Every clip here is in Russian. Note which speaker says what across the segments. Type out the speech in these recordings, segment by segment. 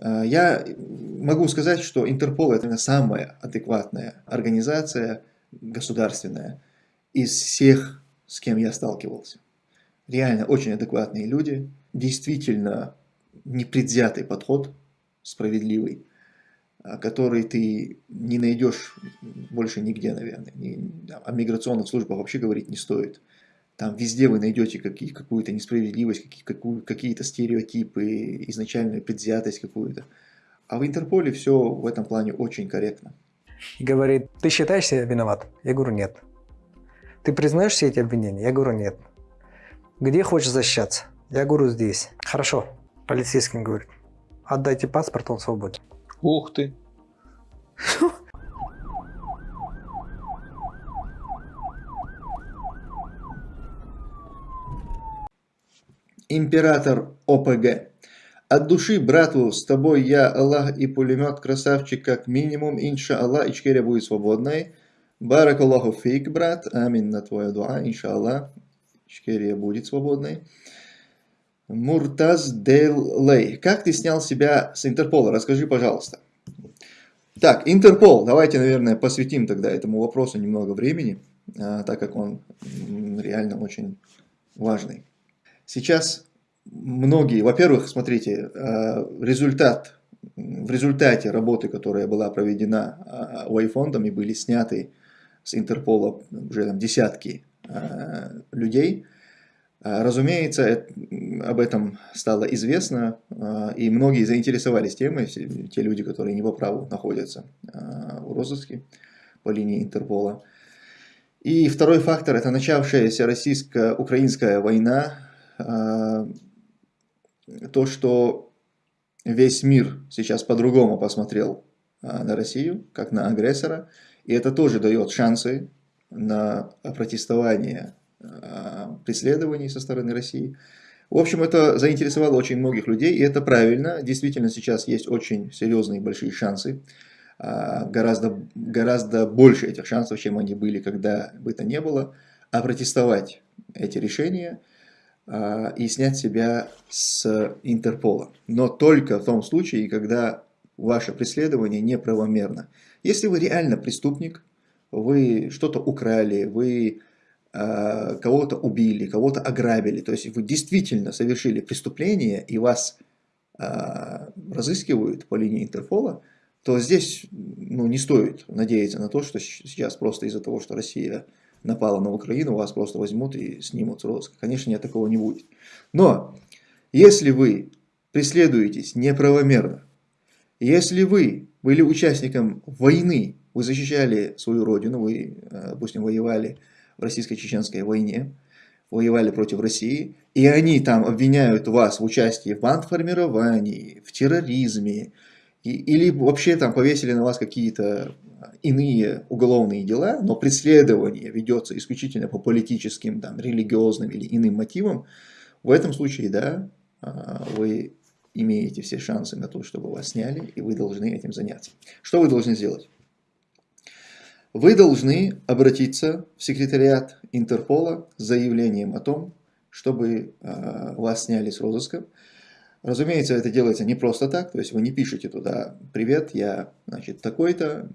Speaker 1: Э, я могу сказать, что Интерпол это самая адекватная организация государственная из всех, с кем я сталкивался. Реально очень адекватные люди, действительно непредвзятый подход, справедливый, э, который ты не найдешь больше нигде, наверное. О миграционных службах вообще говорить не стоит. Там везде вы найдете какую-то несправедливость, какие-то стереотипы, изначальную предвзятость какую-то. А в Интерполе все в этом плане очень корректно.
Speaker 2: И говорит, ты считаешь себя виноват? Я говорю, нет. Ты признаешь все эти обвинения? Я говорю, нет. Где хочешь защищаться? Я говорю, здесь. Хорошо. Полицейский говорит, отдайте паспорт, он свободен.
Speaker 3: Ух ты.
Speaker 1: Император ОПГ. От души, брату, с тобой я, Аллах и пулемет, красавчик, как минимум, инша Аллах, Ичкерия будет свободной. Барак Аллаху фейк, брат, амин на твоя дуа, инша Аллах, Ичкерия будет свободной. Муртаз Дейлей. Как ты снял себя с Интерпола? Расскажи, пожалуйста. Так, Интерпол. Давайте, наверное, посвятим тогда этому вопросу немного времени, а, так как он реально очень важный. Сейчас многие, во-первых, смотрите, э, результат, в результате работы, которая была проведена Уайфондом и были сняты с Интерпола уже там, десятки э, людей, э, разумеется, об этом стало известно, и многие заинтересовались темой, те люди, которые не по праву находятся в розыске по линии Интерпола. И второй фактор – это начавшаяся российско-украинская война, то, что весь мир сейчас по-другому посмотрел а, на Россию, как на агрессора, и это тоже дает шансы на протестование а, преследований со стороны России. В общем, это заинтересовало очень многих людей, и это правильно. Действительно, сейчас есть очень серьезные большие шансы. Гораздо, гораздо больше этих шансов, чем они были, когда бы то не было. А протестовать эти решения – а, и снять себя с Интерпола. Но только в том случае, когда ваше преследование неправомерно. Если вы реально преступник, вы что-то украли, вы э, кого-то убили, кого-то ограбили, то есть вы действительно совершили преступление и вас э, разыскивают по линии Интерпола, то здесь ну, не стоит надеяться на то, что сейчас просто из-за того, что Россия напала на Украину, вас просто возьмут и снимут с розыска. Конечно, нет, такого не будет. Но, если вы преследуетесь неправомерно, если вы были участником войны, вы защищали свою родину, вы, э, допустим, воевали в российско-чеченской войне, воевали против России, и они там обвиняют вас в участии в бандформировании, в терроризме, и, или вообще там повесили на вас какие-то иные уголовные дела, но преследование ведется исключительно по политическим, там, религиозным или иным мотивам, в этом случае, да, а, вы имеете все шансы на то, чтобы вас сняли, и вы должны этим заняться. Что вы должны сделать? Вы должны обратиться в секретариат Интерпола с заявлением о том, чтобы а, вас сняли с розыска. Разумеется, это делается не просто так, то есть вы не пишете туда «Привет, я значит, такой-то,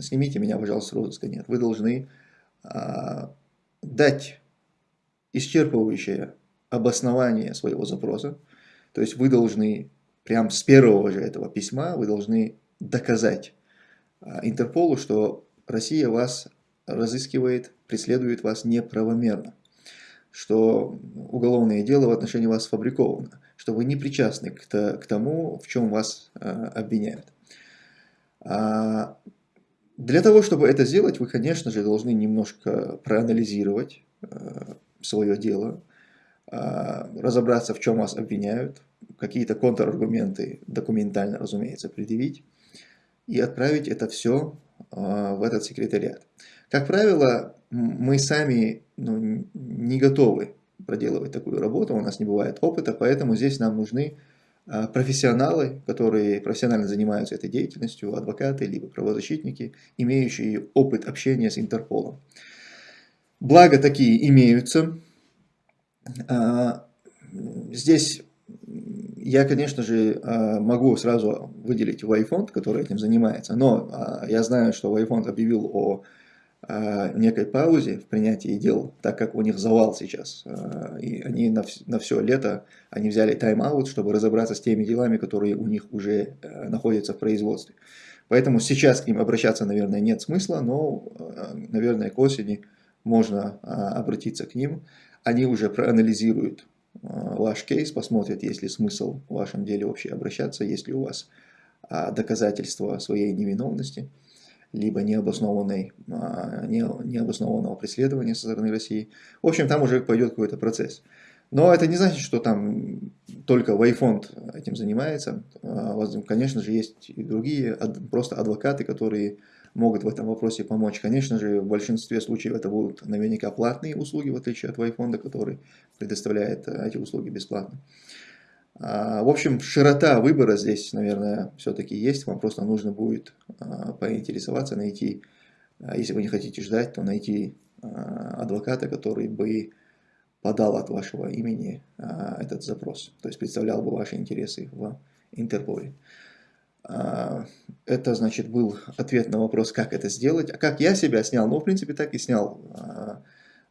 Speaker 1: снимите меня, пожалуйста, с розыска». Нет, вы должны а, дать исчерпывающее обоснование своего запроса, то есть вы должны прям с первого же этого письма, вы должны доказать а, Интерполу, что Россия вас разыскивает, преследует вас неправомерно, что уголовное дело в отношении вас сфабриковано, что вы не причастны к, к тому, в чем вас э, обвиняют. А, для того, чтобы это сделать, вы, конечно же, должны немножко проанализировать э, свое дело, э, разобраться, в чем вас обвиняют, какие-то контраргументы документально, разумеется, предъявить и отправить это все э, в этот секретариат. Как правило, мы сами ну, не готовы проделывать такую работу, у нас не бывает опыта, поэтому здесь нам нужны а, профессионалы, которые профессионально занимаются этой деятельностью, адвокаты, либо правозащитники, имеющие опыт общения с Интерполом. Благо такие имеются. А, здесь я, конечно же, а, могу сразу выделить Wayfond, который этим занимается, но я знаю, что Wayfond объявил о некой паузе в принятии дел, так как у них завал сейчас. И они на, на все лето они взяли тайм-аут, чтобы разобраться с теми делами, которые у них уже находятся в производстве. Поэтому сейчас к ним обращаться, наверное, нет смысла, но, наверное, к осени можно обратиться к ним. Они уже проанализируют ваш кейс, посмотрят, есть ли смысл в вашем деле вообще обращаться, есть ли у вас доказательства своей невиновности, либо необоснованной, необоснованного преследования со стороны России. В общем, там уже пойдет какой-то процесс. Но это не значит, что там только Вайфонд этим занимается. Конечно же, есть и другие, просто адвокаты, которые могут в этом вопросе помочь. Конечно же, в большинстве случаев это будут наверняка платные услуги, в отличие от Вайфонда, который предоставляет э, эти услуги бесплатно. А, в общем, широта выбора здесь, наверное, все-таки есть. Вам просто нужно будет а, поинтересоваться, найти, а, если вы не хотите ждать, то найти адвоката, который бы подал от вашего имени этот запрос, то есть представлял бы ваши интересы в Интерполе. Это, значит, был ответ на вопрос, как это сделать. А как я себя снял? Ну, в принципе, так и снял.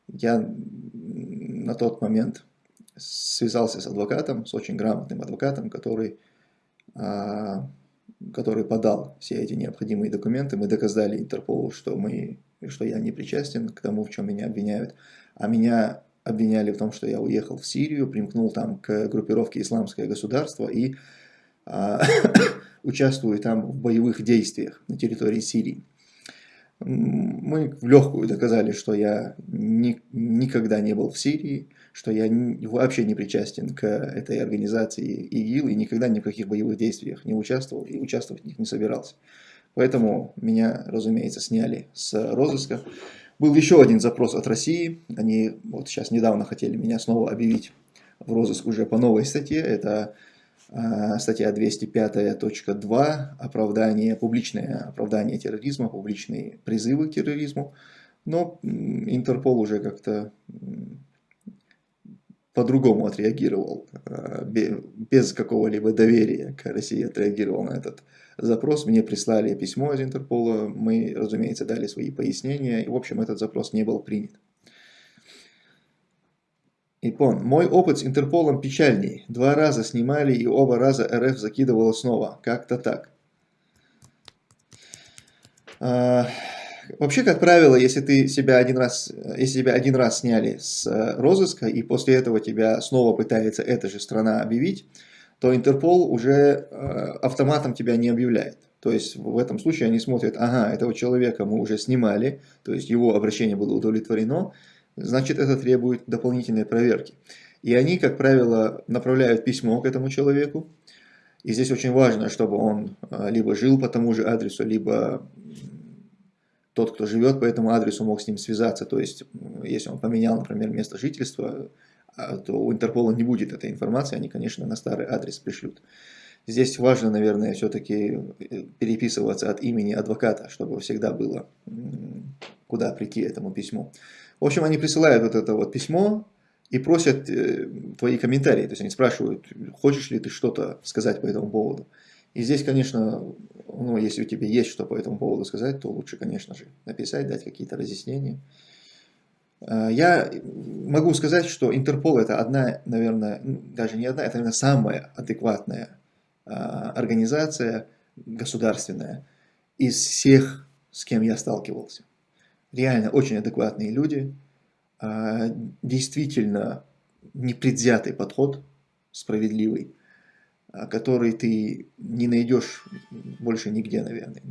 Speaker 1: Я на тот момент связался с адвокатом, с очень грамотным адвокатом, который, а, который подал все эти необходимые документы. Мы доказали Интерполу, что, мы, что я не причастен к тому, в чем меня обвиняют. А меня обвиняли в том, что я уехал в Сирию, примкнул там к группировке «Исламское государство» и участвую там в боевых действиях на территории Сирии. Мы в легкую доказали, что я ни, никогда не был в Сирии, что я вообще не причастен к этой организации ИГИЛ и никогда ни в каких боевых действиях не участвовал и участвовать в них не собирался. Поэтому меня, разумеется, сняли с розыска. Был еще один запрос от России. Они вот сейчас недавно хотели меня снова объявить в розыск уже по новой статье. Это статья 205.2, оправдание, публичное оправдание терроризма, публичные призывы к терроризму. Но Интерпол уже как-то по-другому отреагировал, а, без какого-либо доверия к России отреагировал на этот запрос. Мне прислали письмо из Интерпола, мы, разумеется, дали свои пояснения, и, в общем, этот запрос не был принят. Ипон. Мой опыт с Интерполом печальней. Два раза снимали и оба раза РФ закидывала снова. Как-то так. А, вообще, как правило, если ты себя один раз, если тебя один раз сняли с э, розыска и после этого тебя снова пытается эта же страна объявить, то Интерпол уже э, автоматом тебя не объявляет. То есть в этом случае они смотрят, ага, этого человека мы уже снимали, то есть его обращение было удовлетворено, значит это требует дополнительной проверки. И они, как правило, направляют письмо к этому человеку. И здесь очень важно, чтобы он а, либо жил по тому же адресу, либо тот, кто живет по этому адресу, мог с ним связаться. То есть, если он поменял, например, место жительства, а, то у Интерпола не будет этой информации, они, конечно, на старый адрес пришлют. Здесь важно, наверное, все-таки э, переписываться от имени адвоката, чтобы всегда было куда прийти этому письму. В общем, они присылают вот это вот письмо и просят э, твои комментарии. То есть они спрашивают, хочешь ли ты что-то сказать по этому поводу. И здесь, конечно, ну, если у тебя есть что по этому поводу сказать, то лучше, конечно же, написать, дать какие-то разъяснения. Э, я могу сказать, что Интерпол это одна, наверное, даже не одна, это, наверное, самая адекватная э, организация государственная из всех, с кем я сталкивался реально очень адекватные люди, а, действительно непредвзятый подход, справедливый, а, который ты не найдешь больше нигде, наверное.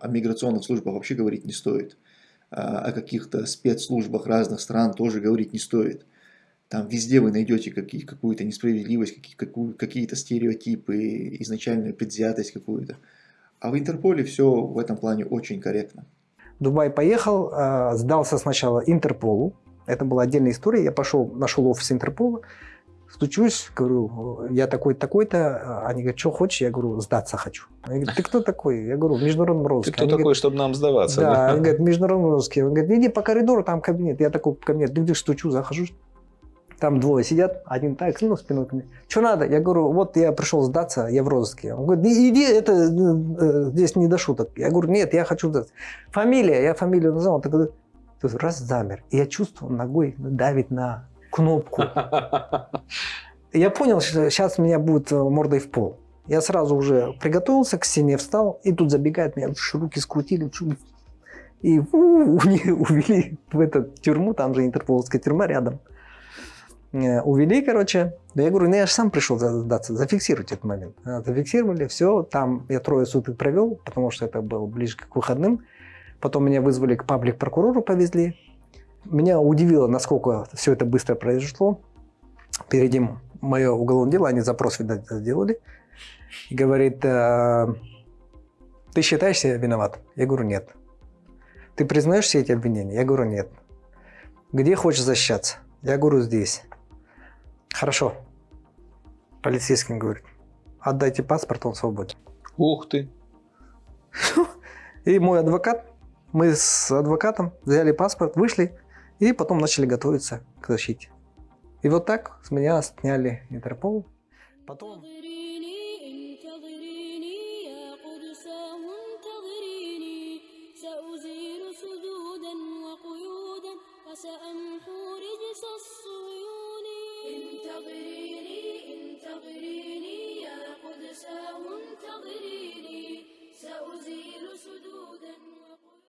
Speaker 1: О миграционных службах вообще говорить не стоит. А, о каких-то спецслужбах разных стран тоже говорить не стоит. Там везде вы найдете какую-то несправедливость, какие-то стереотипы, изначальную предвзятость какую-то. А в Интерполе все в этом плане очень корректно.
Speaker 2: Дубай поехал, а, сдался сначала Интерполу. Это была отдельная история. Я пошел, нашел офис Интерпола, стучусь, говорю, я такой такой-то. Они говорят, что хочешь? Я говорю, сдаться хочу. Они говорят, ты кто такой? Я говорю, международный русский.
Speaker 3: Ты кто они такой, говорят, чтобы нам сдаваться?
Speaker 2: Да, да, они говорят, международный русский. Он говорит, иди по коридору, там кабинет. Я такой кабинет, дык-дык, стучу, захожу. Там двое сидят, один так, ну, спиной ко мне. Что надо? Я говорю, вот я пришел сдаться, я в розыске. Он говорит, иди, это э, здесь не до шуток. Я говорю, нет, я хочу сдаться. Фамилия, я фамилию назвал. Он такой, раз замер. И я чувствую, ногой давит на кнопку. Я понял, что сейчас меня будет мордой в пол. Я сразу уже приготовился, к стене встал, и тут забегает, меня руки скрутили, и увели в эту тюрьму, там же интерполовская тюрьма рядом. Э, увели, короче. Да я говорю, ну я же сам пришел сдаться, зафиксировать этот момент. Э, зафиксировали, все, там я трое суток провел, потому что это было ближе к выходным. Потом меня вызвали к паблик-прокурору, повезли. Меня удивило, насколько все это быстро произошло. Перед ним мое уголовное дело, они запрос, видать, сделали. Говорит, «Э, ты считаешься виноват? Я говорю, нет. Ты признаешь все эти обвинения? Я говорю, нет. Где хочешь защищаться? Я говорю, здесь. Хорошо. Полицейским говорит, отдайте паспорт, он свободен.
Speaker 3: Ух ты.
Speaker 2: И мой адвокат, мы с адвокатом взяли паспорт, вышли и потом начали готовиться к защите. И вот так с меня сняли Интерпол. Потом... سأزيل انتظريني انتظريني يا قدساه انتظريني. سأزيل سدودا